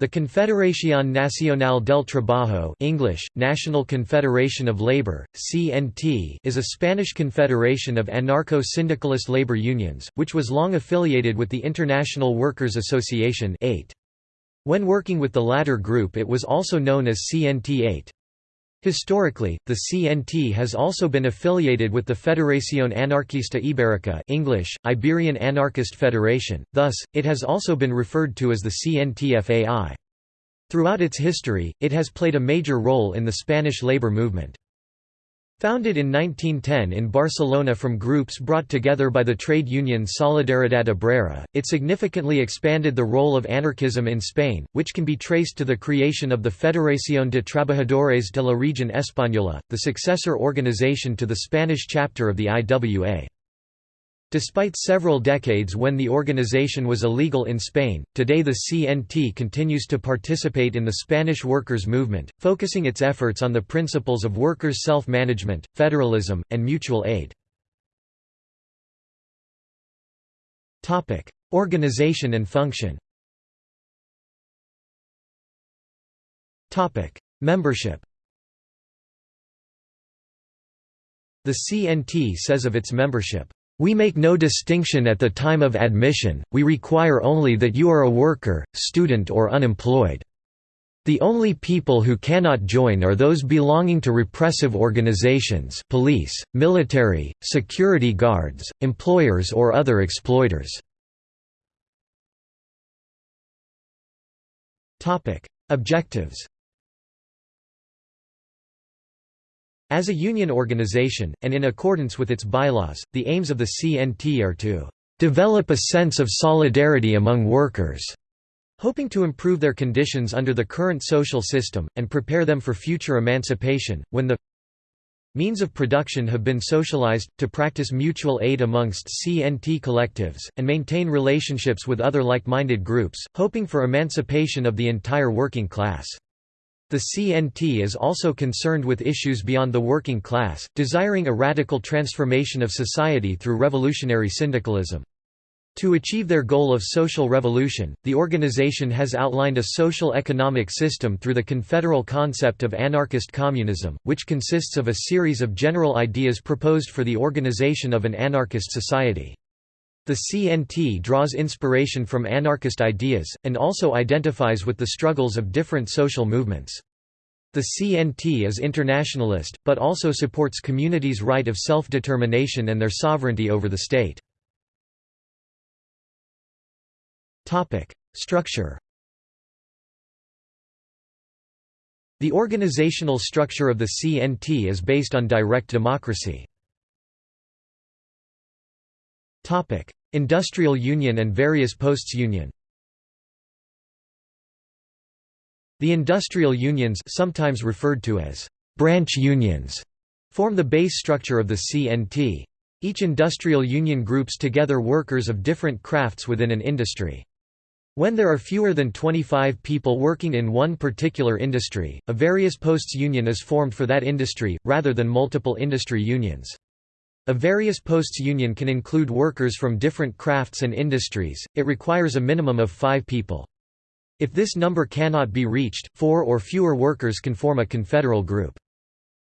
The Confederación Nacional del Trabajo English, National Confederation of Labor, CNT is a Spanish confederation of anarcho-syndicalist labor unions, which was long affiliated with the International Workers' Association AIT. When working with the latter group it was also known as CNT AIT. Historically, the CNT has also been affiliated with the Federación Anarquista Ibérica English, Iberian Anarchist Federation, thus, it has also been referred to as the CNTFAI. Throughout its history, it has played a major role in the Spanish labor movement. Founded in 1910 in Barcelona from groups brought together by the trade union Solidaridad Obrera, it significantly expanded the role of anarchism in Spain, which can be traced to the creation of the Federación de Trabajadores de la Región Española, the successor organization to the Spanish chapter of the IWA. Despite several decades when the organization was illegal in Spain, today the CNT continues to participate in the Spanish workers' movement, focusing its efforts on the principles of workers' self-management, federalism, and mutual aid. Organization and function Membership The CNT says of its membership, we make no distinction at the time of admission, we require only that you are a worker, student or unemployed. The only people who cannot join are those belonging to repressive organizations police, military, security guards, employers or other exploiters. Objectives As a union organization, and in accordance with its bylaws, the aims of the CNT are to "...develop a sense of solidarity among workers." hoping to improve their conditions under the current social system, and prepare them for future emancipation, when the means of production have been socialized, to practice mutual aid amongst CNT collectives, and maintain relationships with other like-minded groups, hoping for emancipation of the entire working class. The CNT is also concerned with issues beyond the working class, desiring a radical transformation of society through revolutionary syndicalism. To achieve their goal of social revolution, the organization has outlined a social economic system through the confederal concept of anarchist communism, which consists of a series of general ideas proposed for the organization of an anarchist society. The CNT draws inspiration from anarchist ideas, and also identifies with the struggles of different social movements. The CNT is internationalist, but also supports communities' right of self-determination and their sovereignty over the state. Structure The organizational structure of the CNT is based on direct democracy. Industrial Union and various posts union The industrial unions sometimes referred to as branch unions form the base structure of the CNT. Each industrial union groups together workers of different crafts within an industry. When there are fewer than 25 people working in one particular industry, a various posts union is formed for that industry, rather than multiple industry unions. A various posts union can include workers from different crafts and industries, it requires a minimum of five people. If this number cannot be reached, four or fewer workers can form a confederal group.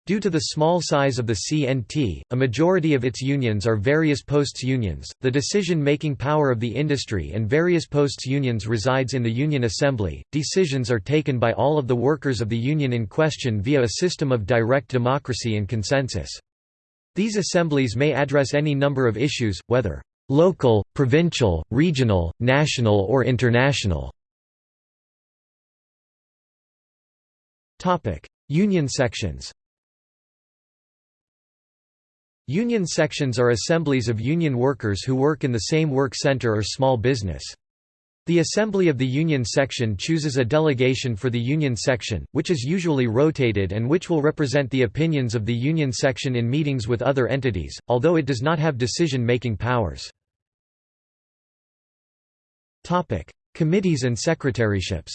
Due to the small size of the CNT, a majority of its unions are various posts unions. The decision-making power of the industry and various posts unions resides in the Union Assembly. Decisions are taken by all of the workers of the union in question via a system of direct democracy and consensus. These assemblies may address any number of issues, whether local, provincial, regional, national or international. Union sections Union sections are assemblies of union workers who work in the same work center or small business. The Assembly of the Union Section chooses a delegation for the Union Section, which is usually rotated and which will represent the opinions of the Union Section in meetings with other entities, although it does not have decision-making powers. Committees and secretaryships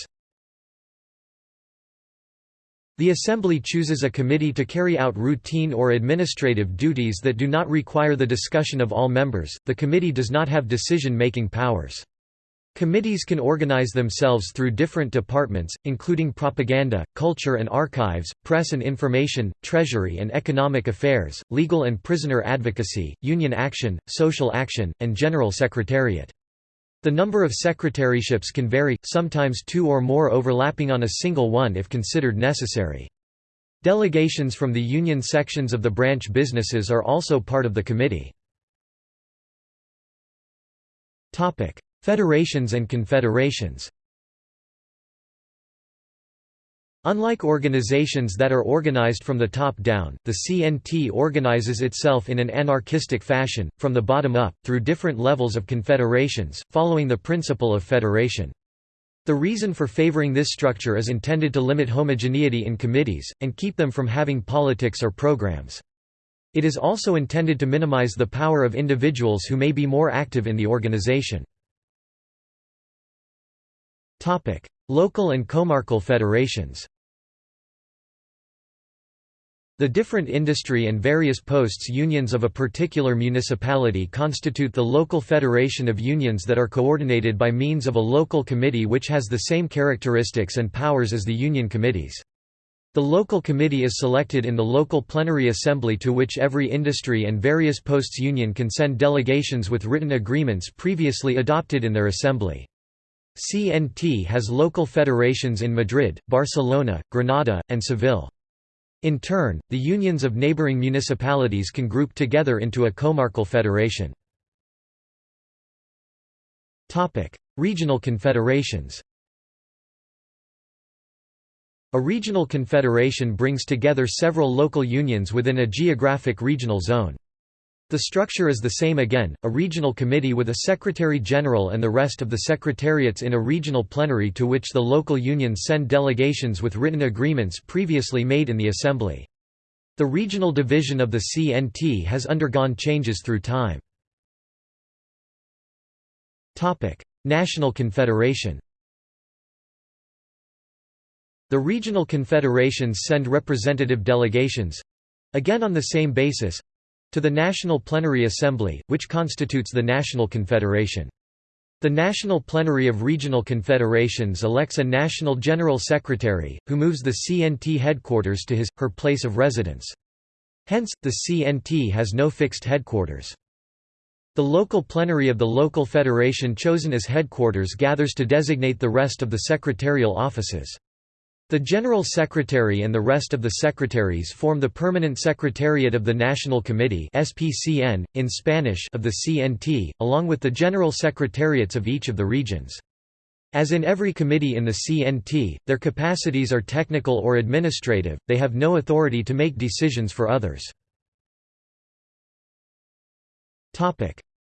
the Assembly chooses a committee to carry out routine or administrative duties that do not require the discussion of all members. The committee does not have decision-making powers. Committees can organize themselves through different departments, including propaganda, culture and archives, press and information, treasury and economic affairs, legal and prisoner advocacy, union action, social action, and general secretariat. The number of secretaryships can vary, sometimes two or more overlapping on a single one if considered necessary. Delegations from the union sections of the branch businesses are also part of the committee. Federations and confederations Unlike organizations that are organized from the top down, the CNT organizes itself in an anarchistic fashion, from the bottom up, through different levels of confederations, following the principle of federation. The reason for favoring this structure is intended to limit homogeneity in committees, and keep them from having politics or programs. It is also intended to minimize the power of individuals who may be more active in the organization. Local and comarcal federations The different industry and various posts unions of a particular municipality constitute the local federation of unions that are coordinated by means of a local committee which has the same characteristics and powers as the union committees. The local committee is selected in the local plenary assembly to which every industry and various posts union can send delegations with written agreements previously adopted in their assembly. CNT has local federations in Madrid, Barcelona, Granada, and Seville. In turn, the unions of neighboring municipalities can group together into a comarcal federation. Regional confederations A regional confederation brings together several local unions within a geographic regional zone. The structure is the same again, a regional committee with a secretary-general and the rest of the secretariats in a regional plenary to which the local unions send delegations with written agreements previously made in the assembly. The regional division of the CNT has undergone changes through time. National Confederation The regional confederations send representative delegations—again on the same basis, to the National Plenary Assembly, which constitutes the National Confederation. The National Plenary of Regional Confederations elects a National General Secretary, who moves the CNT headquarters to his, her place of residence. Hence, the CNT has no fixed headquarters. The local plenary of the local federation chosen as headquarters gathers to designate the rest of the secretarial offices. The General Secretary and the rest of the secretaries form the Permanent Secretariat of the National Committee SPCN, in Spanish of the CNT, along with the General Secretariats of each of the regions. As in every committee in the CNT, their capacities are technical or administrative, they have no authority to make decisions for others.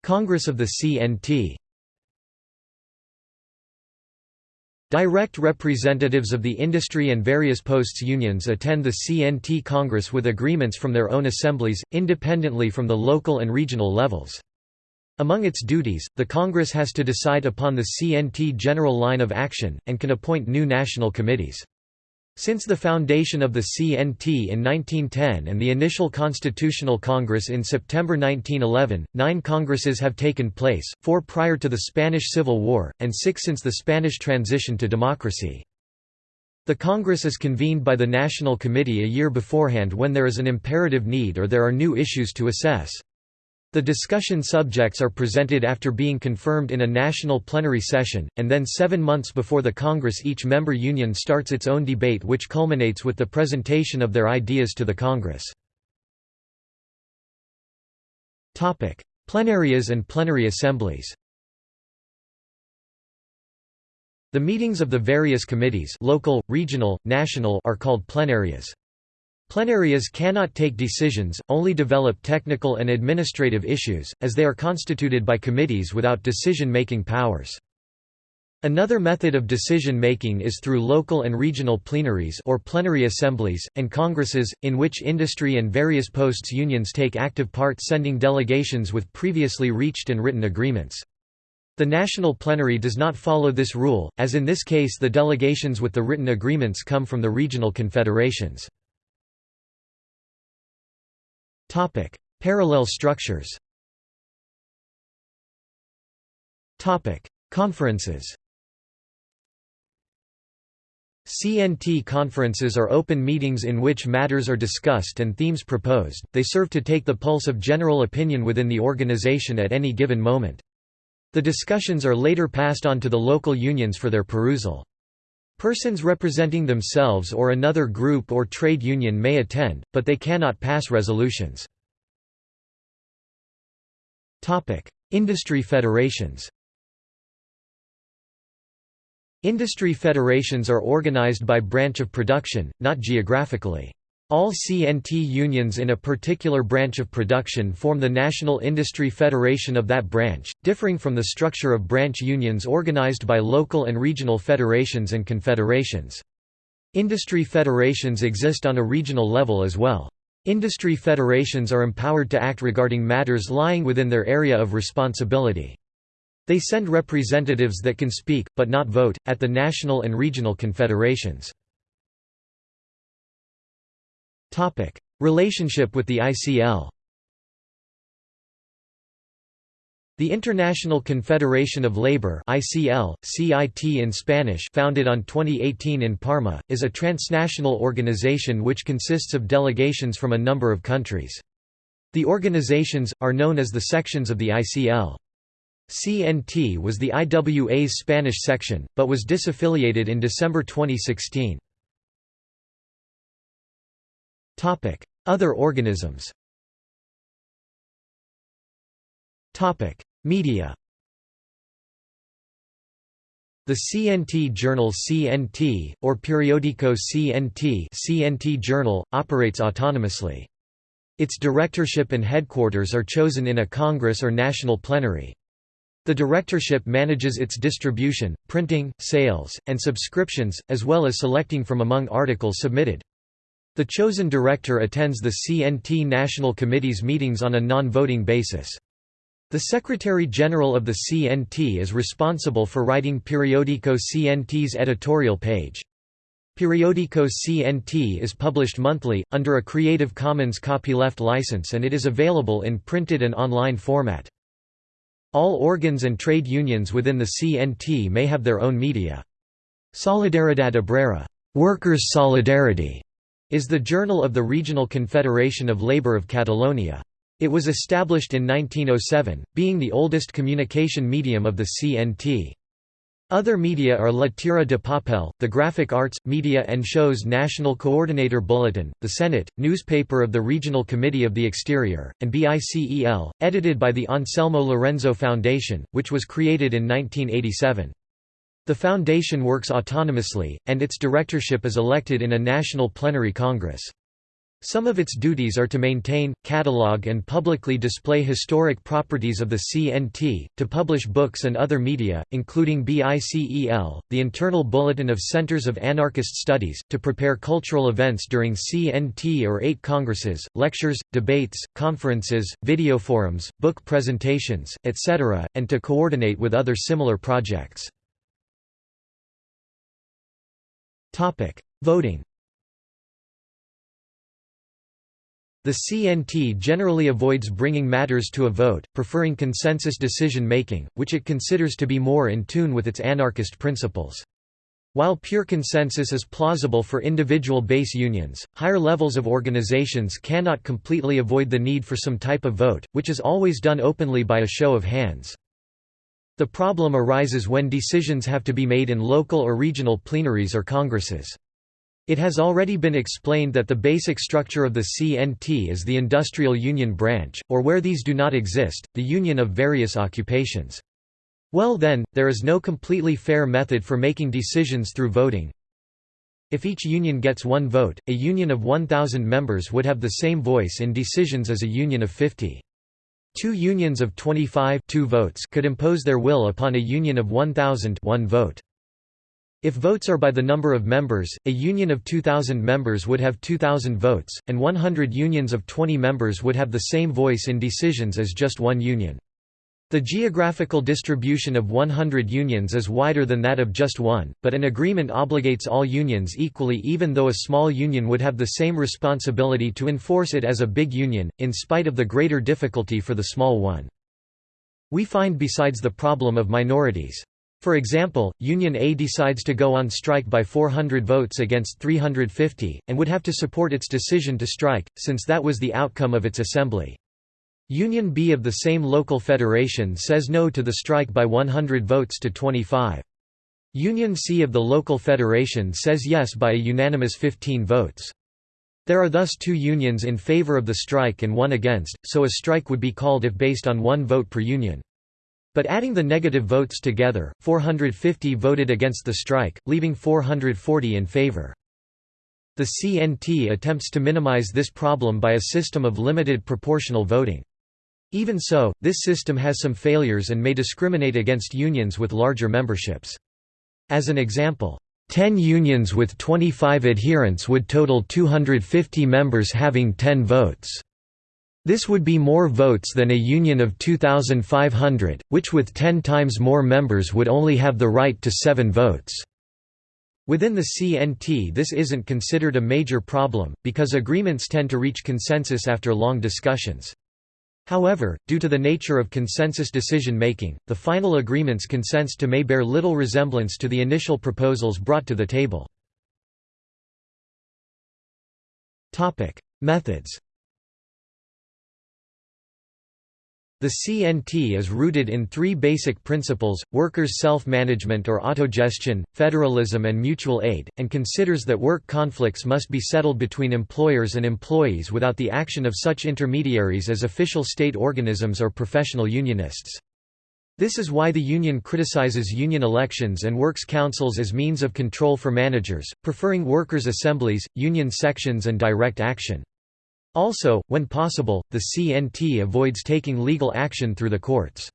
Congress of the CNT Direct representatives of the industry and various posts unions attend the CNT Congress with agreements from their own assemblies, independently from the local and regional levels. Among its duties, the Congress has to decide upon the CNT general line of action, and can appoint new national committees. Since the foundation of the CNT in 1910 and the initial Constitutional Congress in September 1911, nine congresses have taken place, four prior to the Spanish Civil War, and six since the Spanish transition to democracy. The Congress is convened by the National Committee a year beforehand when there is an imperative need or there are new issues to assess. The discussion subjects are presented after being confirmed in a national plenary session, and then seven months before the Congress each member union starts its own debate which culminates with the presentation of their ideas to the Congress. Plenarias and plenary assemblies The meetings of the various committees local, regional, national are called plenarias. Plenarias cannot take decisions, only develop technical and administrative issues, as they are constituted by committees without decision-making powers. Another method of decision-making is through local and regional plenaries or plenary assemblies, and congresses, in which industry and various posts unions take active part sending delegations with previously reached and written agreements. The national plenary does not follow this rule, as in this case the delegations with the written agreements come from the regional confederations. Topic: Parallel structures. Topic: Conferences CNT conferences are open meetings in which matters are discussed and themes proposed, they serve to take the pulse of general opinion within the organization at any given moment. The discussions are later passed on to the local unions for their perusal. Persons representing themselves or another group or trade union may attend, but they cannot pass resolutions. Industry federations Industry federations are organized by branch of production, not geographically. All CNT unions in a particular branch of production form the National Industry Federation of that branch, differing from the structure of branch unions organized by local and regional federations and confederations. Industry federations exist on a regional level as well. Industry federations are empowered to act regarding matters lying within their area of responsibility. They send representatives that can speak, but not vote, at the national and regional confederations. Relationship with the ICL The International Confederation of Labour ICL, CIT in Spanish founded on 2018 in Parma, is a transnational organization which consists of delegations from a number of countries. The organizations, are known as the sections of the ICL. CNT was the IWA's Spanish section, but was disaffiliated in December 2016. Other organisms Topic: Media the CNT journal CNT, or Periodico CNT, CNT journal, operates autonomously. Its directorship and headquarters are chosen in a congress or national plenary. The directorship manages its distribution, printing, sales, and subscriptions, as well as selecting from among articles submitted. The chosen director attends the CNT National Committee's meetings on a non-voting basis. The Secretary-General of the CNT is responsible for writing Periodico CNT's editorial page. Periodico CNT is published monthly, under a Creative Commons copyleft license and it is available in printed and online format. All organs and trade unions within the CNT may have their own media. Solidaridad Obrera Workers' Solidarity is the journal of the Regional Confederation of Labour of Catalonia. It was established in 1907, being the oldest communication medium of the CNT. Other media are La Tira de Papel, the Graphic Arts, Media and Shows National Coordinator Bulletin, the Senate, newspaper of the Regional Committee of the Exterior, and BICEL, edited by the Anselmo Lorenzo Foundation, which was created in 1987. The foundation works autonomously, and its directorship is elected in a national plenary congress. Some of its duties are to maintain, catalogue and publicly display historic properties of the CNT, to publish books and other media, including BICEL, the internal bulletin of Centers of Anarchist Studies, to prepare cultural events during CNT or AIT congresses, lectures, debates, conferences, video forums, book presentations, etc., and to coordinate with other similar projects. Voting The CNT generally avoids bringing matters to a vote, preferring consensus decision-making, which it considers to be more in tune with its anarchist principles. While pure consensus is plausible for individual base unions, higher levels of organizations cannot completely avoid the need for some type of vote, which is always done openly by a show of hands. The problem arises when decisions have to be made in local or regional plenaries or congresses. It has already been explained that the basic structure of the CNT is the industrial union branch, or where these do not exist, the union of various occupations. Well then, there is no completely fair method for making decisions through voting. If each union gets one vote, a union of 1,000 members would have the same voice in decisions as a union of 50. Two unions of 25 two votes could impose their will upon a union of 1,000 one vote. If votes are by the number of members, a union of 2,000 members would have 2,000 votes, and 100 unions of 20 members would have the same voice in decisions as just one union. The geographical distribution of 100 unions is wider than that of just one, but an agreement obligates all unions equally even though a small union would have the same responsibility to enforce it as a big union, in spite of the greater difficulty for the small one. We find besides the problem of minorities For example, Union A decides to go on strike by 400 votes against 350, and would have to support its decision to strike, since that was the outcome of its assembly. Union B of the same local federation says no to the strike by 100 votes to 25. Union C of the local federation says yes by a unanimous 15 votes. There are thus two unions in favor of the strike and one against, so a strike would be called if based on one vote per union. But adding the negative votes together, 450 voted against the strike, leaving 440 in favor. The CNT attempts to minimize this problem by a system of limited proportional voting. Even so, this system has some failures and may discriminate against unions with larger memberships. As an example, 10 unions with 25 adherents would total 250 members having 10 votes. This would be more votes than a union of 2,500, which with 10 times more members would only have the right to 7 votes. Within the CNT this isn't considered a major problem, because agreements tend to reach consensus after long discussions. However, due to the nature of consensus decision-making, the final agreements consents to may bear little resemblance to the initial proposals brought to the table. Methods The CNT is rooted in three basic principles, workers' self-management or autogestion, federalism and mutual aid, and considers that work conflicts must be settled between employers and employees without the action of such intermediaries as official state organisms or professional unionists. This is why the union criticizes union elections and works councils as means of control for managers, preferring workers' assemblies, union sections and direct action. Also, when possible, the CNT avoids taking legal action through the courts.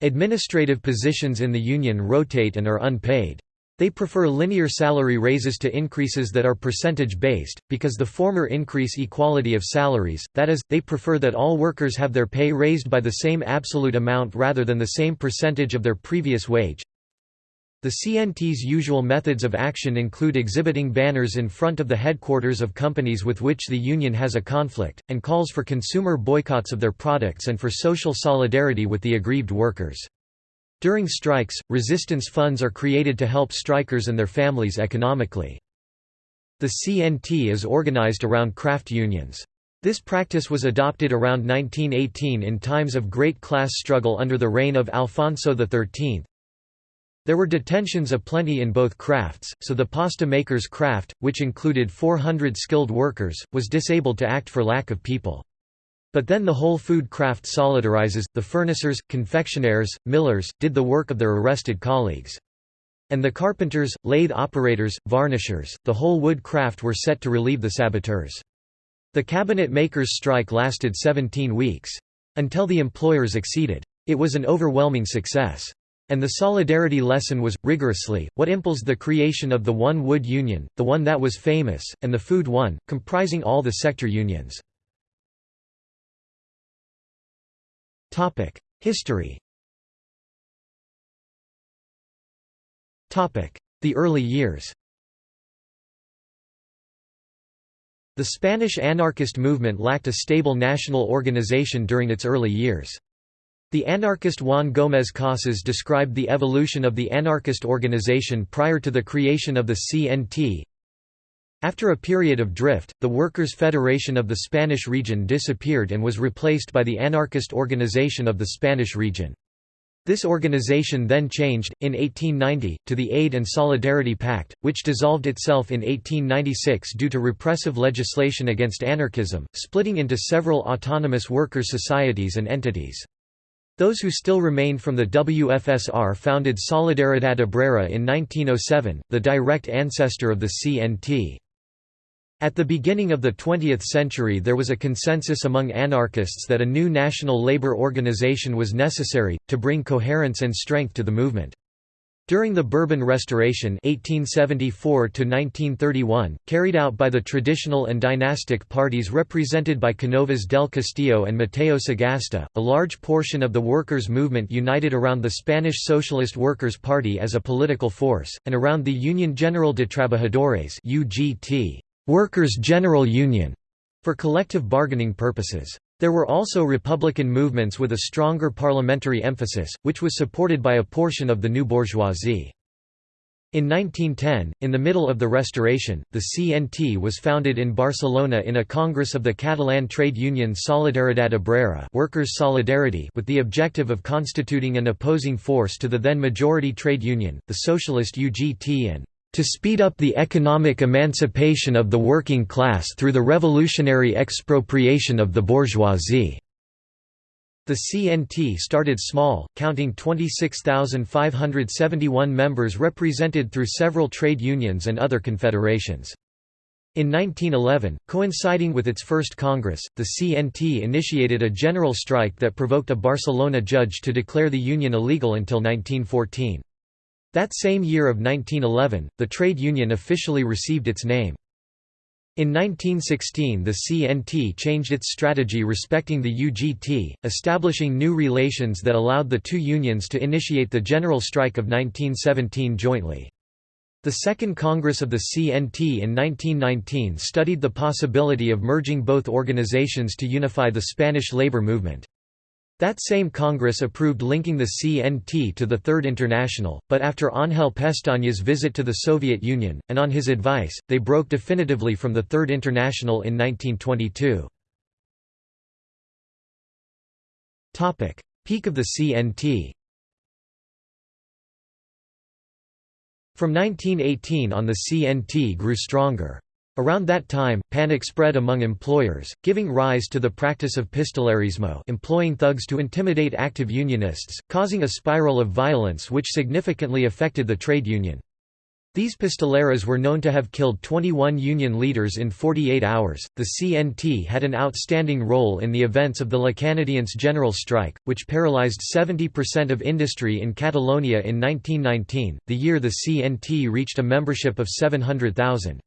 Administrative positions in the union rotate and are unpaid. They prefer linear salary raises to increases that are percentage-based, because the former increase equality of salaries, that is, they prefer that all workers have their pay raised by the same absolute amount rather than the same percentage of their previous wage. The CNT's usual methods of action include exhibiting banners in front of the headquarters of companies with which the union has a conflict, and calls for consumer boycotts of their products and for social solidarity with the aggrieved workers. During strikes, resistance funds are created to help strikers and their families economically. The CNT is organized around craft unions. This practice was adopted around 1918 in times of great class struggle under the reign of Alfonso XIII, there were detentions aplenty in both crafts, so the pasta maker's craft, which included 400 skilled workers, was disabled to act for lack of people. But then the whole food craft solidarizes, the furnacers, confectionaires, millers, did the work of their arrested colleagues. And the carpenters, lathe operators, varnishers, the whole wood craft were set to relieve the saboteurs. The cabinet makers' strike lasted 17 weeks. Until the employers acceded. It was an overwhelming success. And the solidarity lesson was, rigorously, what impels the creation of the one wood union, the one that was famous, and the food one, comprising all the sector unions. History The early years The Spanish anarchist movement lacked a stable national organization during its early years. The anarchist Juan Gómez Casas described the evolution of the anarchist organization prior to the creation of the CNT. After a period of drift, the Workers' Federation of the Spanish region disappeared and was replaced by the anarchist organization of the Spanish region. This organization then changed, in 1890, to the Aid and Solidarity Pact, which dissolved itself in 1896 due to repressive legislation against anarchism, splitting into several autonomous workers' societies and entities. Those who still remained from the WFSR founded Solidaridad Obrera in 1907, the direct ancestor of the CNT. At the beginning of the 20th century there was a consensus among anarchists that a new national labor organization was necessary, to bring coherence and strength to the movement. During the Bourbon Restoration 1874 carried out by the traditional and dynastic parties represented by Cánovas del Castillo and Mateo Sagasta, a large portion of the workers' movement united around the Spanish Socialist Workers' Party as a political force, and around the Union General de Trabajadores UGT, Workers' General Union, for collective bargaining purposes. There were also republican movements with a stronger parliamentary emphasis, which was supported by a portion of the new bourgeoisie. In 1910, in the middle of the Restoration, the CNT was founded in Barcelona in a congress of the Catalan trade union Solidaridad Obrera Workers' Solidarity with the objective of constituting an opposing force to the then majority trade union, the socialist UGT and to speed up the economic emancipation of the working class through the revolutionary expropriation of the bourgeoisie. The CNT started small, counting 26,571 members represented through several trade unions and other confederations. In 1911, coinciding with its first Congress, the CNT initiated a general strike that provoked a Barcelona judge to declare the union illegal until 1914. That same year of 1911, the trade union officially received its name. In 1916 the CNT changed its strategy respecting the UGT, establishing new relations that allowed the two unions to initiate the general strike of 1917 jointly. The Second Congress of the CNT in 1919 studied the possibility of merging both organizations to unify the Spanish labor movement. That same Congress approved linking the CNT to the Third International, but after Ángel Pestaña's visit to the Soviet Union, and on his advice, they broke definitively from the Third International in 1922. Peak of the CNT From 1918 on the CNT grew stronger. Around that time, panic spread among employers, giving rise to the practice of pistolerismo employing thugs to intimidate active unionists, causing a spiral of violence which significantly affected the trade union. These pistoleros were known to have killed 21 union leaders in 48 hours. The CNT had an outstanding role in the events of the La Canadiense general strike, which paralyzed 70% of industry in Catalonia in 1919, the year the CNT reached a membership of 700,000.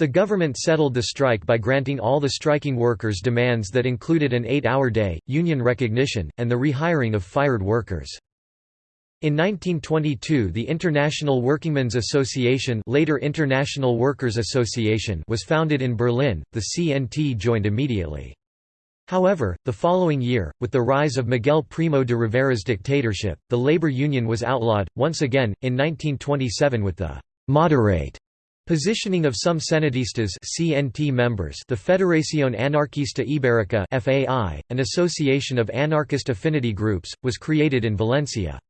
The government settled the strike by granting all the striking workers demands that included an eight-hour day, union recognition, and the rehiring of fired workers. In 1922 the International Workingmen's Association later International Workers Association was founded in Berlin, the CNT joined immediately. However, the following year, with the rise of Miguel Primo de Rivera's dictatorship, the labor union was outlawed, once again, in 1927 with the «moderate» Positioning of some cenetistas CNT members the Federación Anarquista Ibérica FAI, an association of anarchist affinity groups, was created in Valencia.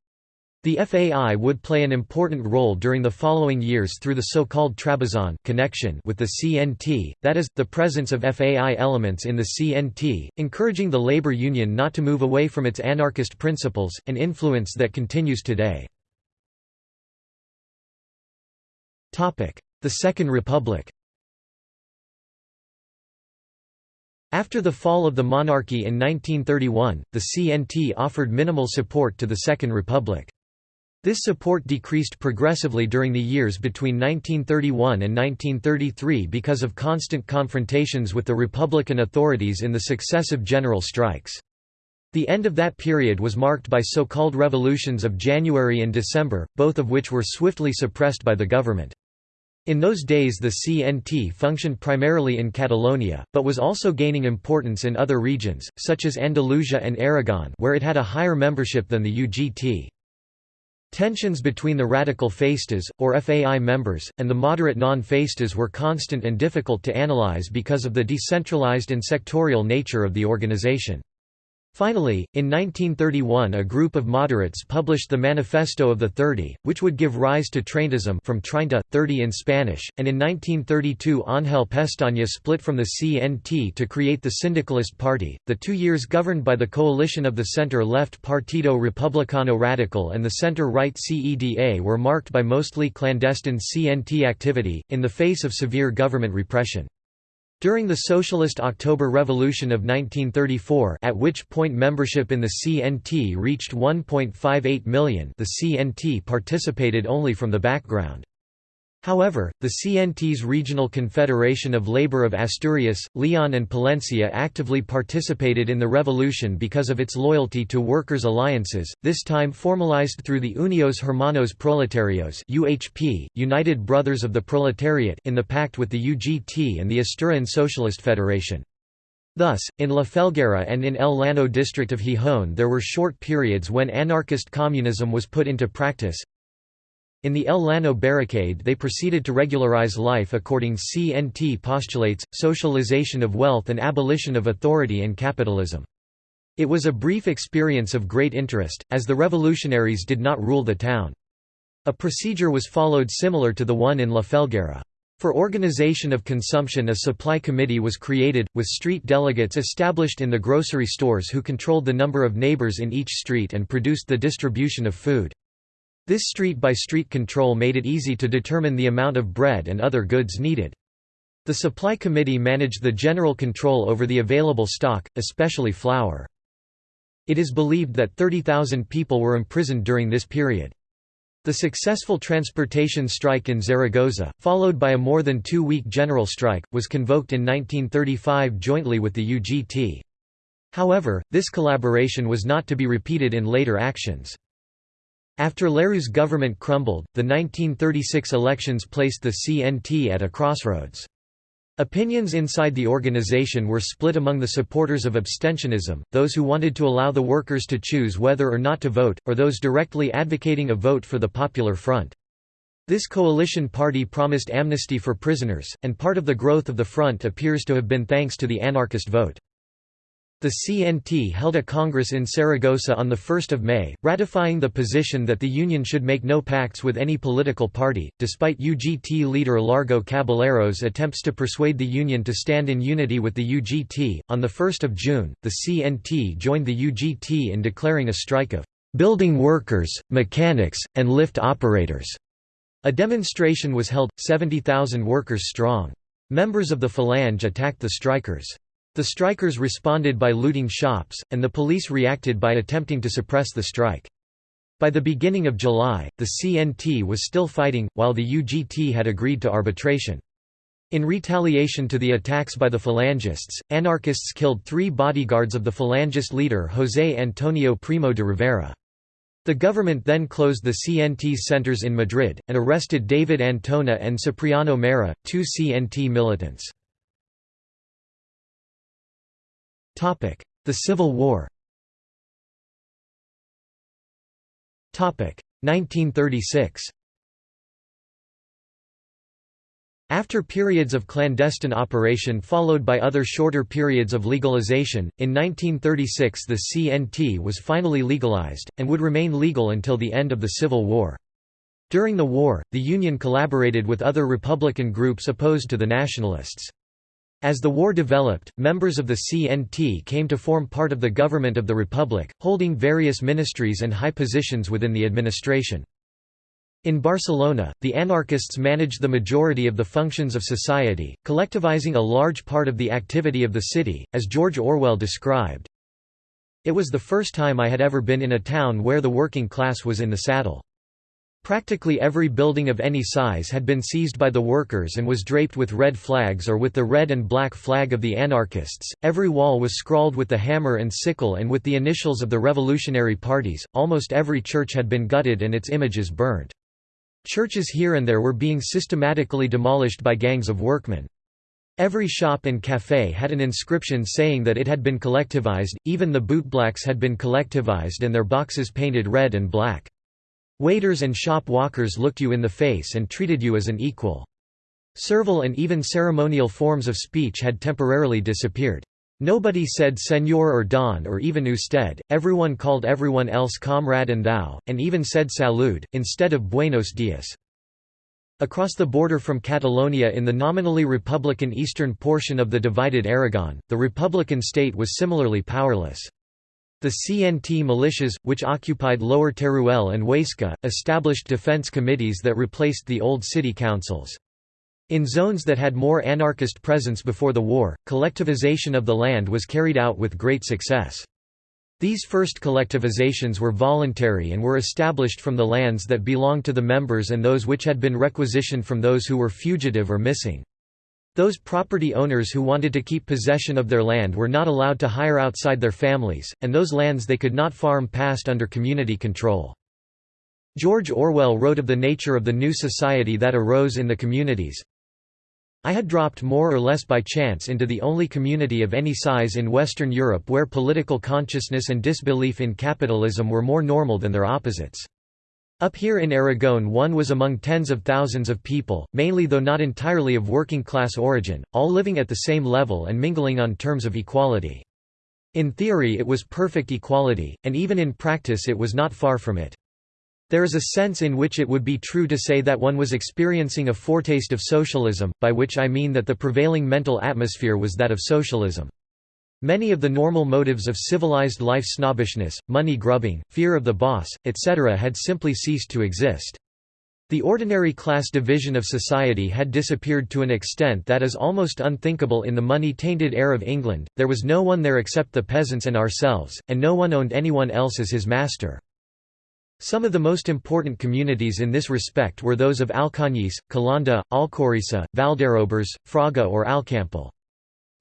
The FAI would play an important role during the following years through the so-called Trabazon connection with the CNT, that is, the presence of FAI elements in the CNT, encouraging the labor union not to move away from its anarchist principles, an influence that continues today. The Second Republic After the fall of the monarchy in 1931, the CNT offered minimal support to the Second Republic. This support decreased progressively during the years between 1931 and 1933 because of constant confrontations with the Republican authorities in the successive general strikes. The end of that period was marked by so-called revolutions of January and December, both of which were swiftly suppressed by the government. In those days the CNT functioned primarily in Catalonia, but was also gaining importance in other regions, such as Andalusia and Aragon where it had a higher membership than the UGT. Tensions between the radical Faistas, or FAI members, and the moderate non-Faistas were constant and difficult to analyze because of the decentralized and sectorial nature of the organization. Finally, in 1931 a group of moderates published the Manifesto of the Thirty, which would give rise to Treintism from Treinta, 30 in Spanish, and in 1932 Ángel Pestaña split from the CNT to create the Syndicalist Party. The two years governed by the coalition of the center-left Partido Republicano Radical and the center-right CEDA were marked by mostly clandestine CNT activity, in the face of severe government repression. During the Socialist October Revolution of 1934 at which point membership in the CNT reached 1.58 million the CNT participated only from the background. However, the CNT's Regional Confederation of Labour of Asturias, Leon and Palencia actively participated in the revolution because of its loyalty to workers' alliances, this time formalized through the Unidos Hermanos Proletarios UHP, United Brothers of the Proletariat in the pact with the UGT and the Asturian Socialist Federation. Thus, in La Felguera and in El Llano district of Gijón there were short periods when anarchist communism was put into practice. In the El Llano barricade they proceeded to regularize life according CNT postulates, socialization of wealth and abolition of authority and capitalism. It was a brief experience of great interest, as the revolutionaries did not rule the town. A procedure was followed similar to the one in La Felguera. For organization of consumption a supply committee was created, with street delegates established in the grocery stores who controlled the number of neighbors in each street and produced the distribution of food. This street-by-street -street control made it easy to determine the amount of bread and other goods needed. The supply committee managed the general control over the available stock, especially flour. It is believed that 30,000 people were imprisoned during this period. The successful transportation strike in Zaragoza, followed by a more than two-week general strike, was convoked in 1935 jointly with the UGT. However, this collaboration was not to be repeated in later actions. After Leroux's government crumbled, the 1936 elections placed the CNT at a crossroads. Opinions inside the organization were split among the supporters of abstentionism, those who wanted to allow the workers to choose whether or not to vote, or those directly advocating a vote for the Popular Front. This coalition party promised amnesty for prisoners, and part of the growth of the front appears to have been thanks to the anarchist vote. The CNT held a congress in Saragossa on 1 May, ratifying the position that the Union should make no pacts with any political party, despite UGT leader Largo Caballero's attempts to persuade the Union to stand in unity with the UGT. On 1 June, the CNT joined the UGT in declaring a strike of building workers, mechanics, and lift operators. A demonstration was held, 70,000 workers strong. Members of the Falange attacked the strikers. The strikers responded by looting shops, and the police reacted by attempting to suppress the strike. By the beginning of July, the CNT was still fighting, while the UGT had agreed to arbitration. In retaliation to the attacks by the Phalangists, anarchists killed three bodyguards of the Falangist leader José Antonio Primo de Rivera. The government then closed the CNT's centers in Madrid, and arrested David Antona and Cipriano Mera, two CNT militants. The Civil War 1936 After periods of clandestine operation followed by other shorter periods of legalization, in 1936 the CNT was finally legalized, and would remain legal until the end of the Civil War. During the war, the Union collaborated with other Republican groups opposed to the Nationalists. As the war developed, members of the CNT came to form part of the government of the Republic, holding various ministries and high positions within the administration. In Barcelona, the anarchists managed the majority of the functions of society, collectivizing a large part of the activity of the city, as George Orwell described. It was the first time I had ever been in a town where the working class was in the saddle. Practically every building of any size had been seized by the workers and was draped with red flags or with the red and black flag of the anarchists. Every wall was scrawled with the hammer and sickle and with the initials of the revolutionary parties. Almost every church had been gutted and its images burnt. Churches here and there were being systematically demolished by gangs of workmen. Every shop and café had an inscription saying that it had been collectivized, even the bootblacks had been collectivized and their boxes painted red and black. Waiters and shop walkers looked you in the face and treated you as an equal. Servile and even ceremonial forms of speech had temporarily disappeared. Nobody said senor or don or even usted, everyone called everyone else comrade and thou, and even said salud, instead of buenos dias. Across the border from Catalonia in the nominally republican eastern portion of the divided Aragon, the republican state was similarly powerless. The CNT militias, which occupied Lower Teruel and Huesca, established defense committees that replaced the old city councils. In zones that had more anarchist presence before the war, collectivization of the land was carried out with great success. These first collectivizations were voluntary and were established from the lands that belonged to the members and those which had been requisitioned from those who were fugitive or missing. Those property owners who wanted to keep possession of their land were not allowed to hire outside their families, and those lands they could not farm passed under community control. George Orwell wrote of the nature of the new society that arose in the communities. I had dropped more or less by chance into the only community of any size in Western Europe where political consciousness and disbelief in capitalism were more normal than their opposites. Up here in Aragon one was among tens of thousands of people, mainly though not entirely of working-class origin, all living at the same level and mingling on terms of equality. In theory it was perfect equality, and even in practice it was not far from it. There is a sense in which it would be true to say that one was experiencing a foretaste of socialism, by which I mean that the prevailing mental atmosphere was that of socialism. Many of the normal motives of civilized life snobbishness, money grubbing, fear of the boss, etc. had simply ceased to exist. The ordinary class division of society had disappeared to an extent that is almost unthinkable in the money-tainted air of England, there was no one there except the peasants and ourselves, and no one owned anyone else as his master. Some of the most important communities in this respect were those of Alcañiz, Calanda, Alcorisa, Valderobres, Fraga or Alcampel.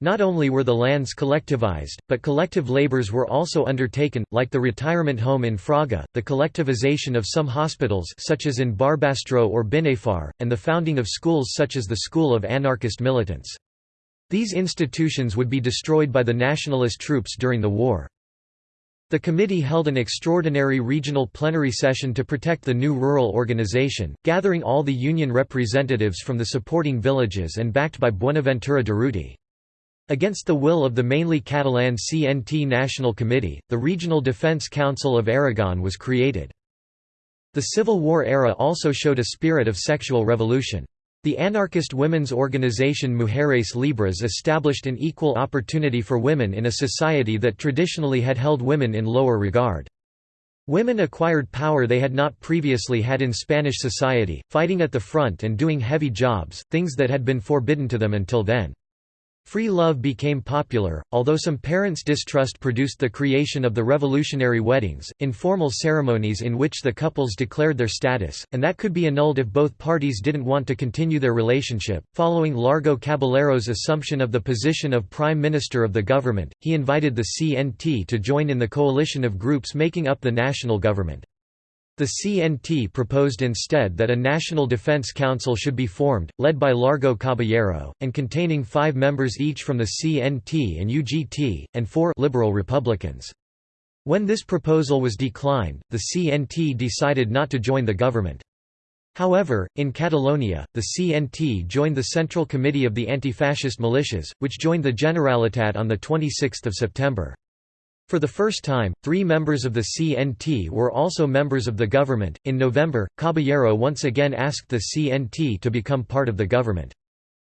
Not only were the lands collectivized, but collective labors were also undertaken, like the retirement home in Fraga, the collectivization of some hospitals such as in Barbastro or Binefar, and the founding of schools such as the School of Anarchist Militants. These institutions would be destroyed by the nationalist troops during the war. The committee held an extraordinary regional plenary session to protect the new rural organization, gathering all the union representatives from the supporting villages and backed by Buenaventura Durruti. Against the will of the mainly Catalan CNT National Committee, the Regional Defense Council of Aragon was created. The Civil War era also showed a spirit of sexual revolution. The anarchist women's organization Mujeres Libres established an equal opportunity for women in a society that traditionally had held women in lower regard. Women acquired power they had not previously had in Spanish society, fighting at the front and doing heavy jobs, things that had been forbidden to them until then. Free love became popular, although some parents' distrust produced the creation of the revolutionary weddings, informal ceremonies in which the couples declared their status, and that could be annulled if both parties didn't want to continue their relationship. Following Largo Caballero's assumption of the position of Prime Minister of the government, he invited the CNT to join in the coalition of groups making up the national government. The CNT proposed instead that a National Defense Council should be formed, led by Largo Caballero, and containing five members each from the CNT and UGT, and four liberal Republicans. When this proposal was declined, the CNT decided not to join the government. However, in Catalonia, the CNT joined the Central Committee of the Anti-Fascist Militias, which joined the Generalitat on 26 September. For the first time, three members of the CNT were also members of the government. In November, Caballero once again asked the CNT to become part of the government.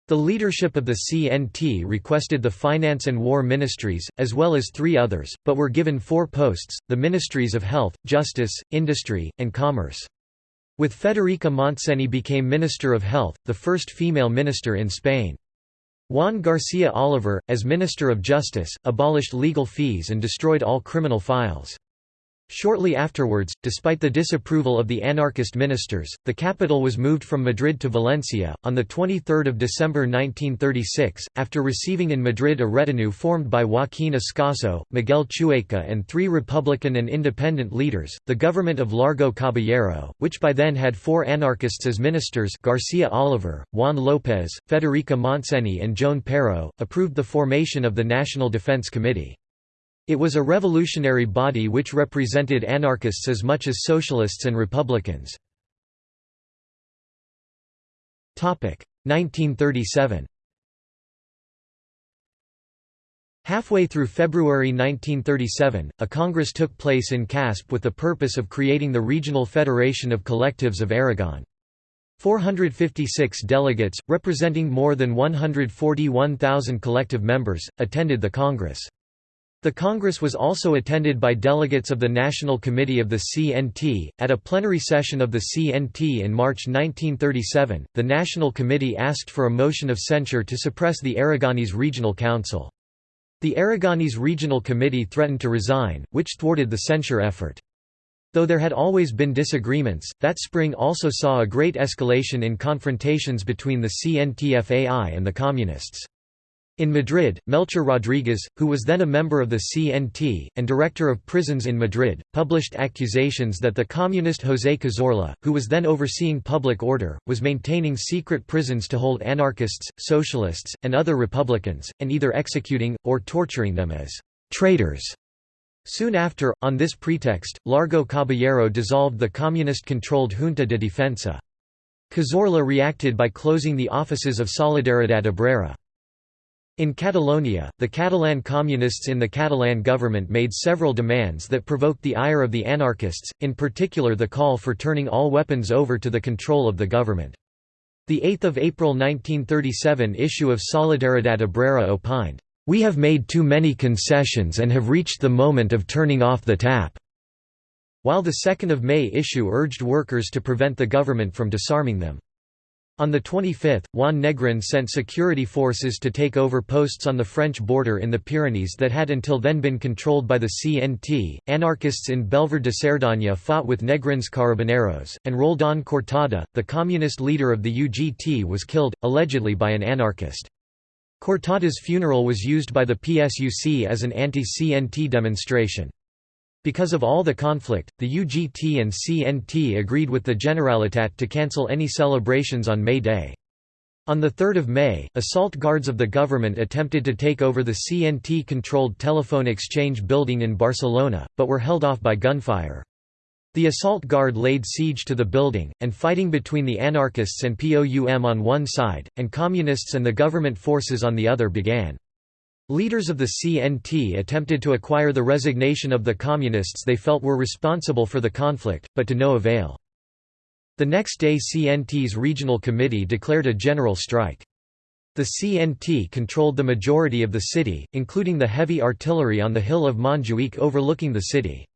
The leadership of the CNT requested the Finance and War Ministries, as well as three others, but were given four posts, the Ministries of Health, Justice, Industry, and Commerce. With Federica Montseny became Minister of Health, the first female minister in Spain. Juan García Oliver, as Minister of Justice, abolished legal fees and destroyed all criminal files. Shortly afterwards, despite the disapproval of the anarchist ministers, the capital was moved from Madrid to Valencia. On 23 December 1936, after receiving in Madrid a retinue formed by Joaquín Ascaso, Miguel Chueca, and three Republican and independent leaders, the government of Largo Caballero, which by then had four anarchists as ministers García Oliver, Juan López, Federica Montseny, and Joan Peiró, approved the formation of the National Defense Committee. It was a revolutionary body which represented anarchists as much as socialists and republicans. 1937 Halfway through February 1937, a congress took place in Casp with the purpose of creating the Regional Federation of Collectives of Aragon. 456 delegates, representing more than 141,000 collective members, attended the congress. The Congress was also attended by delegates of the National Committee of the CNT. At a plenary session of the CNT in March 1937, the National Committee asked for a motion of censure to suppress the Aragonese Regional Council. The Aragonese Regional Committee threatened to resign, which thwarted the censure effort. Though there had always been disagreements, that spring also saw a great escalation in confrontations between the CNTFAI and the Communists. In Madrid, Melchor Rodriguez, who was then a member of the CNT, and director of prisons in Madrid, published accusations that the communist José Cazorla, who was then overseeing public order, was maintaining secret prisons to hold anarchists, socialists, and other republicans, and either executing, or torturing them as traitors. Soon after, on this pretext, Largo Caballero dissolved the communist-controlled Junta de Defensa. Cazorla reacted by closing the offices of Solidaridad Obrera. In Catalonia, the Catalan communists in the Catalan government made several demands that provoked the ire of the anarchists, in particular the call for turning all weapons over to the control of the government. The 8 April 1937 issue of Solidaridad Obrera opined, "...we have made too many concessions and have reached the moment of turning off the tap." While the 2 May issue urged workers to prevent the government from disarming them. On the 25th, Juan Negrin sent security forces to take over posts on the French border in the Pyrenees that had until then been controlled by the CNT. Anarchists in Belver de Cerdaña fought with Negrin's carabineros, and Roldán Cortada, the communist leader of the UGT, was killed, allegedly by an anarchist. Cortada's funeral was used by the PSUC as an anti-CNT demonstration. Because of all the conflict, the UGT and CNT agreed with the Generalitat to cancel any celebrations on May Day. On 3 May, assault guards of the government attempted to take over the CNT-controlled telephone exchange building in Barcelona, but were held off by gunfire. The assault guard laid siege to the building, and fighting between the anarchists and POUM on one side, and communists and the government forces on the other began. Leaders of the CNT attempted to acquire the resignation of the communists they felt were responsible for the conflict, but to no avail. The next day CNT's regional committee declared a general strike. The CNT controlled the majority of the city, including the heavy artillery on the hill of Montjuic overlooking the city.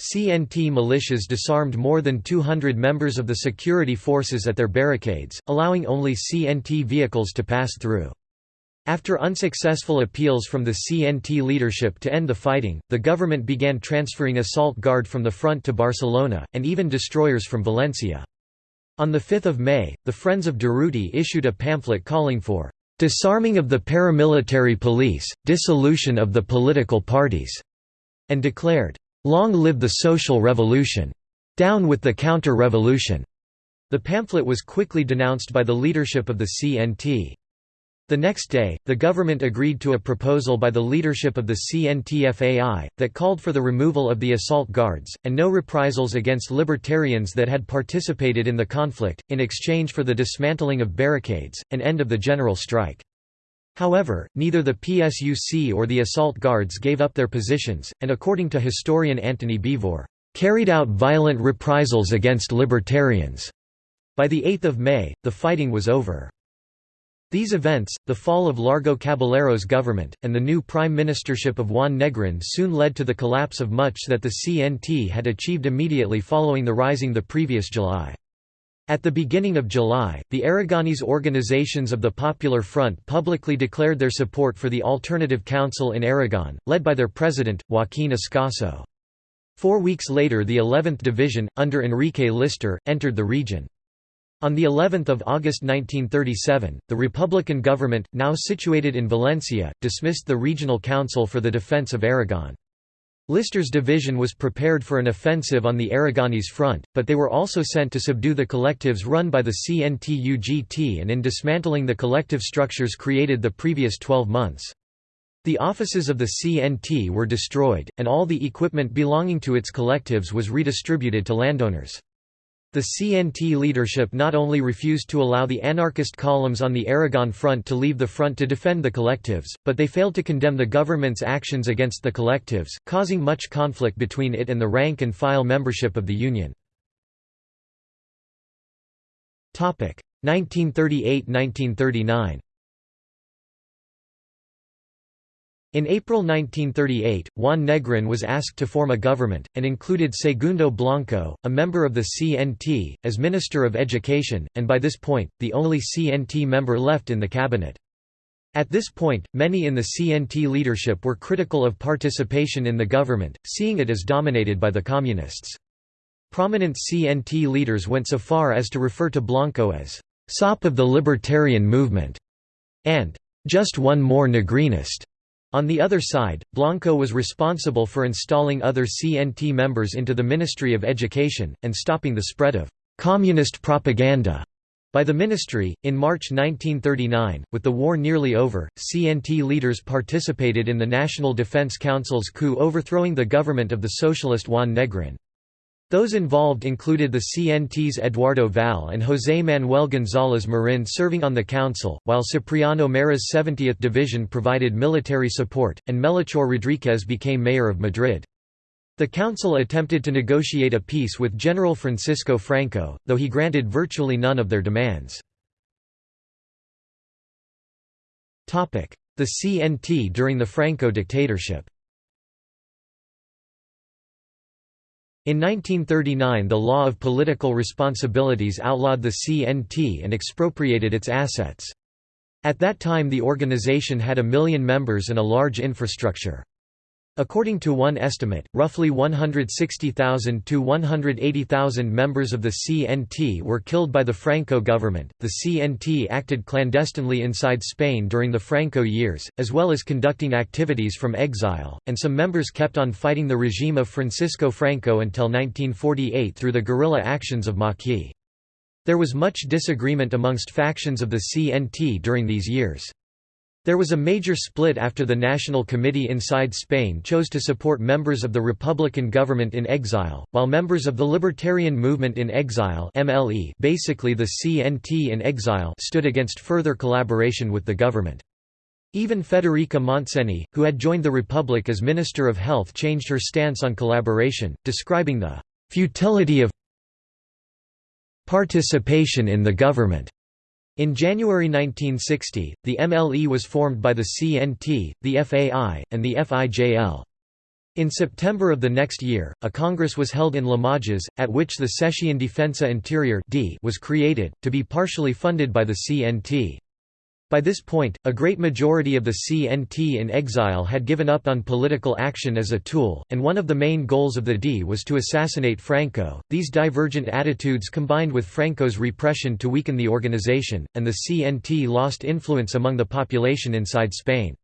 CNT militias disarmed more than 200 members of the security forces at their barricades, allowing only CNT vehicles to pass through. After unsuccessful appeals from the CNT leadership to end the fighting, the government began transferring assault guard from the front to Barcelona, and even destroyers from Valencia. On 5 May, the Friends of Durruti issued a pamphlet calling for "...disarming of the paramilitary police, dissolution of the political parties", and declared, "...long live the social revolution! Down with the counter-revolution!" The pamphlet was quickly denounced by the leadership of the CNT. The next day, the government agreed to a proposal by the leadership of the CNTFAI, that called for the removal of the assault guards, and no reprisals against libertarians that had participated in the conflict, in exchange for the dismantling of barricades, and end of the general strike. However, neither the PSUC or the assault guards gave up their positions, and according to historian Antony Beevor, carried out violent reprisals against libertarians. By the 8th of May, the fighting was over. These events, the fall of Largo Caballero's government, and the new prime ministership of Juan Negrin soon led to the collapse of much that the CNT had achieved immediately following the rising the previous July. At the beginning of July, the Aragonese organizations of the Popular Front publicly declared their support for the Alternative Council in Aragon, led by their president, Joaquín Ascaso. Four weeks later the 11th Division, under Enrique Lister, entered the region. On the 11th of August 1937, the Republican government, now situated in Valencia, dismissed the Regional Council for the Defense of Aragon. Lister's division was prepared for an offensive on the Aragonese front, but they were also sent to subdue the collectives run by the CNT-UGT and in dismantling the collective structures created the previous 12 months. The offices of the CNT were destroyed, and all the equipment belonging to its collectives was redistributed to landowners. The CNT leadership not only refused to allow the anarchist columns on the Aragon front to leave the front to defend the collectives, but they failed to condemn the government's actions against the collectives, causing much conflict between it and the rank-and-file membership of the Union. 1938–1939 In April 1938, Juan Negrin was asked to form a government, and included Segundo Blanco, a member of the CNT, as Minister of Education, and by this point, the only CNT member left in the cabinet. At this point, many in the CNT leadership were critical of participation in the government, seeing it as dominated by the Communists. Prominent CNT leaders went so far as to refer to Blanco as «sop of the libertarian movement» and just one more Negrinist. On the other side, Blanco was responsible for installing other CNT members into the Ministry of Education, and stopping the spread of communist propaganda by the ministry. In March 1939, with the war nearly over, CNT leaders participated in the National Defense Council's coup overthrowing the government of the socialist Juan Negrin. Those involved included the CNT's Eduardo Val and José Manuel González Marin serving on the council, while Cipriano Mera's 70th Division provided military support, and Melchor Rodríguez became mayor of Madrid. The council attempted to negotiate a peace with General Francisco Franco, though he granted virtually none of their demands. The CNT during the Franco dictatorship In 1939 the law of political responsibilities outlawed the CNT and expropriated its assets. At that time the organization had a million members and a large infrastructure. According to one estimate, roughly 160,000 to 180,000 members of the CNT were killed by the Franco government. The CNT acted clandestinely inside Spain during the Franco years, as well as conducting activities from exile, and some members kept on fighting the regime of Francisco Franco until 1948 through the guerrilla actions of Maquis. There was much disagreement amongst factions of the CNT during these years. There was a major split after the National Committee inside Spain chose to support members of the Republican government in exile, while members of the Libertarian Movement in Exile MLE basically the CNT in exile stood against further collaboration with the government. Even Federica Montseny, who had joined the Republic as Minister of Health changed her stance on collaboration, describing the «futility of participation in the government» In January 1960, the MLE was formed by the CNT, the FAI, and the FIJL. In September of the next year, a congress was held in Limoges, at which the Session Defensa Interior was created, to be partially funded by the CNT. By this point, a great majority of the CNT in exile had given up on political action as a tool, and one of the main goals of the D was to assassinate Franco. These divergent attitudes combined with Franco's repression to weaken the organization, and the CNT lost influence among the population inside Spain.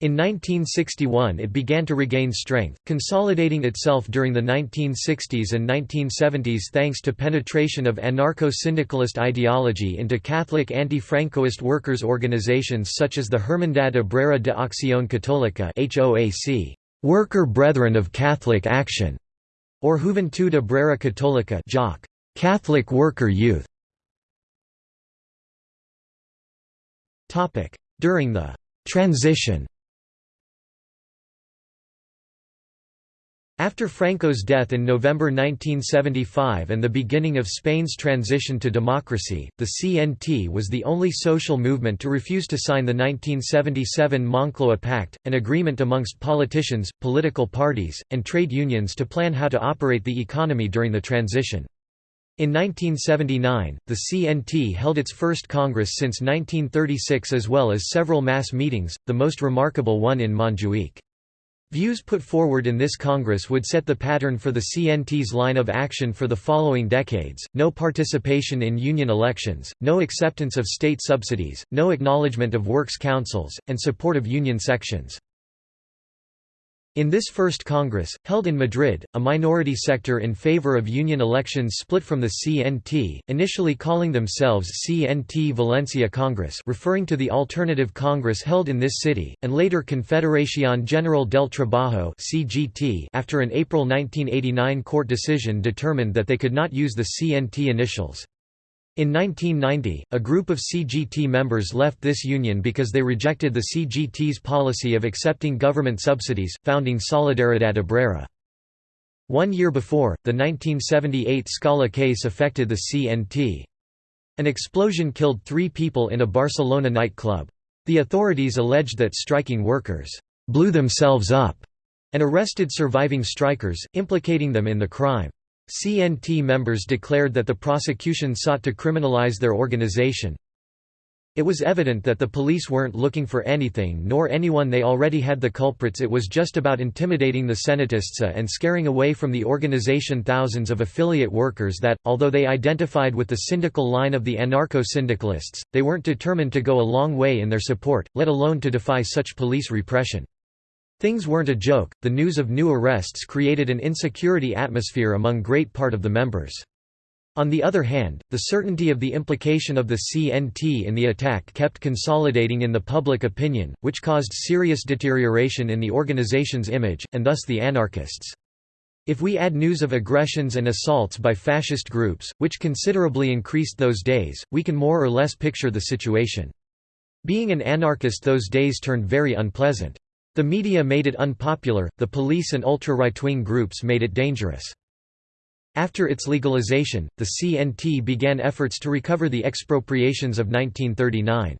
In 1961 it began to regain strength, consolidating itself during the 1960s and 1970s thanks to penetration of anarcho-syndicalist ideology into Catholic anti-Francoist workers' organizations such as the Hermandad Obrera de Acción Católica HOAC, Worker Brethren of Catholic Action, or Juventud Obrera Católica JOC, Catholic Worker Youth. During the transition After Franco's death in November 1975 and the beginning of Spain's transition to democracy, the CNT was the only social movement to refuse to sign the 1977 Moncloa Pact, an agreement amongst politicians, political parties, and trade unions to plan how to operate the economy during the transition. In 1979, the CNT held its first Congress since 1936 as well as several mass meetings, the most remarkable one in Montjuic. Views put forward in this Congress would set the pattern for the CNT's line of action for the following decades, no participation in union elections, no acceptance of state subsidies, no acknowledgement of works councils, and support of union sections. In this first Congress, held in Madrid, a minority sector in favor of union elections split from the CNT, initially calling themselves CNT Valencia Congress referring to the alternative Congress held in this city, and later Confederación General del Trabajo after an April 1989 court decision determined that they could not use the CNT initials. In 1990, a group of CGT members left this union because they rejected the CGT's policy of accepting government subsidies, founding Solidaridad Obrera. One year before, the 1978 Scala case affected the CNT. An explosion killed three people in a Barcelona nightclub. The authorities alleged that striking workers blew themselves up and arrested surviving strikers, implicating them in the crime. CNT members declared that the prosecution sought to criminalize their organization. It was evident that the police weren't looking for anything nor anyone they already had the culprits it was just about intimidating the cenetistas and scaring away from the organization thousands of affiliate workers that, although they identified with the syndical line of the anarcho-syndicalists, they weren't determined to go a long way in their support, let alone to defy such police repression. Things weren't a joke, the news of new arrests created an insecurity atmosphere among great part of the members. On the other hand, the certainty of the implication of the CNT in the attack kept consolidating in the public opinion, which caused serious deterioration in the organization's image, and thus the anarchists. If we add news of aggressions and assaults by fascist groups, which considerably increased those days, we can more or less picture the situation. Being an anarchist those days turned very unpleasant. The media made it unpopular, the police and ultra-right-wing groups made it dangerous. After its legalization, the CNT began efforts to recover the expropriations of 1939.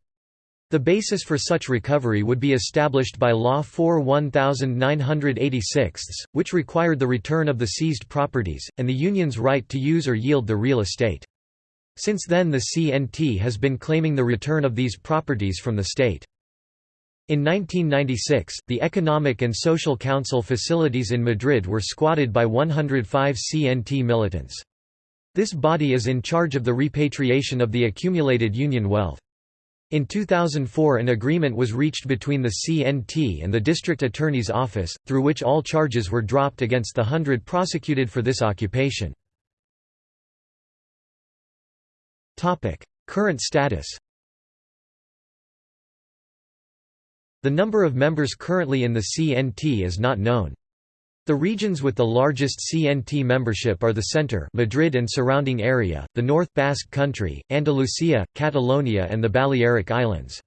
The basis for such recovery would be established by Law 4 1986, which required the return of the seized properties, and the union's right to use or yield the real estate. Since then the CNT has been claiming the return of these properties from the state. In 1996, the Economic and Social Council facilities in Madrid were squatted by 105 CNT militants. This body is in charge of the repatriation of the accumulated Union wealth. In 2004 an agreement was reached between the CNT and the District Attorney's Office, through which all charges were dropped against the hundred prosecuted for this occupation. Current status The number of members currently in the CNT is not known. The regions with the largest CNT membership are the center Madrid and surrounding area, the North Basque Country, Andalusia, Catalonia and the Balearic Islands.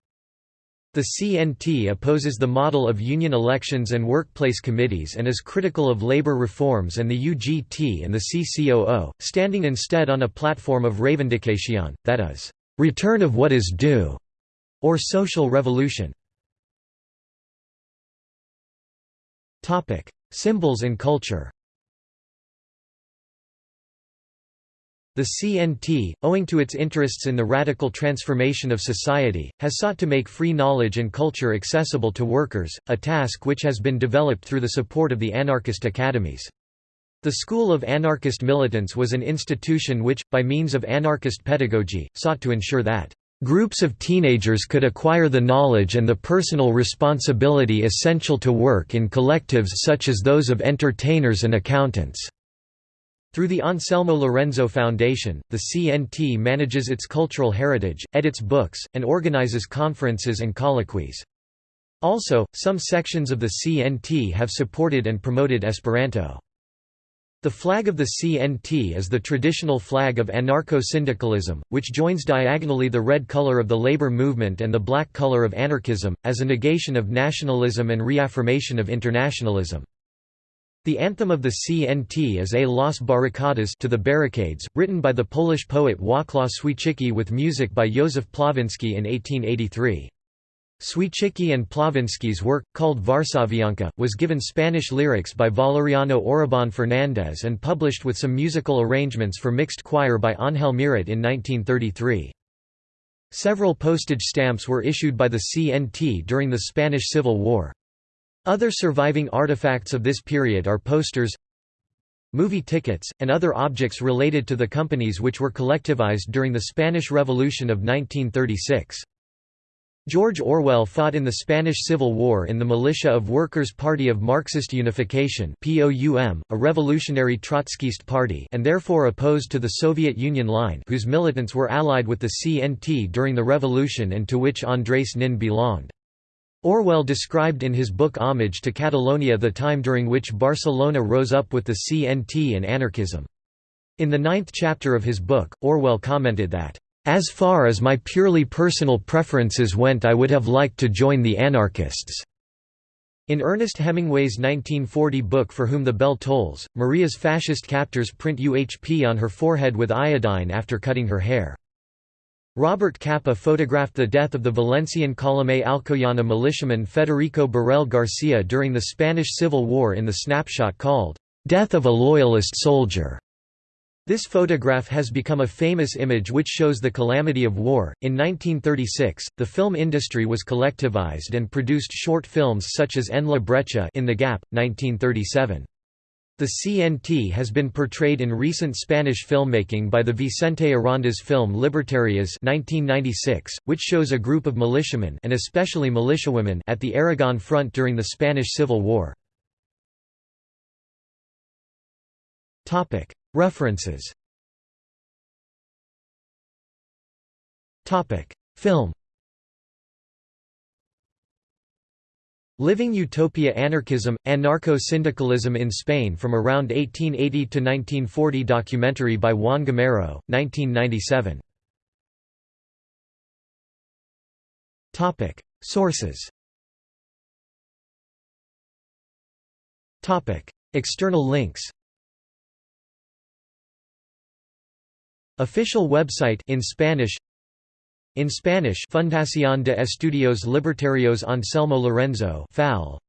The CNT opposes the model of union elections and workplace committees and is critical of labor reforms and the UGT and the CCOO, standing instead on a platform of reivindication, that is, return of what is due, or social revolution. Topic: Symbols and culture. The CNT, owing to its interests in the radical transformation of society, has sought to make free knowledge and culture accessible to workers, a task which has been developed through the support of the anarchist academies. The School of Anarchist Militants was an institution which, by means of anarchist pedagogy, sought to ensure that Groups of teenagers could acquire the knowledge and the personal responsibility essential to work in collectives such as those of entertainers and accountants. Through the Anselmo Lorenzo Foundation, the CNT manages its cultural heritage, edits books, and organizes conferences and colloquies. Also, some sections of the CNT have supported and promoted Esperanto. The flag of the CNT is the traditional flag of anarcho-syndicalism, which joins diagonally the red color of the labor movement and the black color of anarchism, as a negation of nationalism and reaffirmation of internationalism. The anthem of the CNT is A Las Barricadas to the Barricades, written by the Polish poet Wacław Świecki with music by Józef Plawinski in 1883. Świecki and Plawinski's work, called Varsavianka, was given Spanish lyrics by Valeriano Orobon Fernández and published with some musical arrangements for mixed choir by Ángel Murat in 1933. Several postage stamps were issued by the CNT during the Spanish Civil War. Other surviving artifacts of this period are posters, movie tickets, and other objects related to the companies which were collectivized during the Spanish Revolution of 1936. George Orwell fought in the Spanish Civil War in the militia of Workers' Party of Marxist Unification a revolutionary Trotskyist party and therefore opposed to the Soviet Union line whose militants were allied with the CNT during the revolution and to which Andrés Nin belonged. Orwell described in his book Homage to Catalonia the time during which Barcelona rose up with the CNT and anarchism. In the ninth chapter of his book, Orwell commented that as far as my purely personal preferences went I would have liked to join the anarchists." In Ernest Hemingway's 1940 book For Whom the Bell Tolls, Maria's fascist captors print UHP on her forehead with iodine after cutting her hair. Robert Capa photographed the death of the Valencian Columna Alcoyana militiaman Federico Borrell Garcia during the Spanish Civil War in the snapshot called, "'Death of a Loyalist Soldier' This photograph has become a famous image which shows the calamity of war. In 1936, the film industry was collectivized and produced short films such as En la Brecha in the Gap, 1937. The CNT has been portrayed in recent Spanish filmmaking by the Vicente Arandas film Libertarias 1996, which shows a group of militiamen and especially militiawomen at the Aragon front during the Spanish Civil War. References. Film. Living Utopia Anarchism, Anarcho-Syndicalism in Spain from around 1880 to 1940 documentary by Juan Gamero, 1997. Sources. External links Official website in Spanish. In Spanish Fundación de Estudios Libertarios Anselmo Lorenzo FAL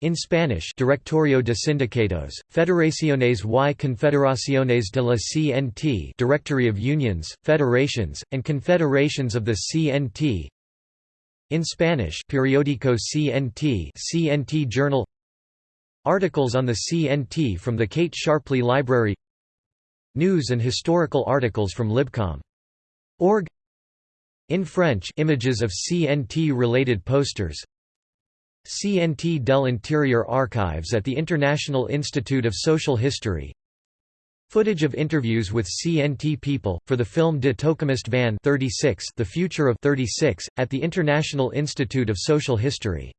in Spanish Directorio de Sindicatos, Federaciones y Confederaciones de la CNT Directory of Unions, Federations, and Confederations of the CNT In Spanish Periódico CNT CNT Journal. Articles on the CNT from the Kate Sharpley Library News and historical articles from Libcom.org In French images of CNT-related posters. CNT del Interior Archives at the International Institute of Social History. Footage of interviews with CNT people, for the film De Toekomst van 36 The Future of 36, at the International Institute of Social History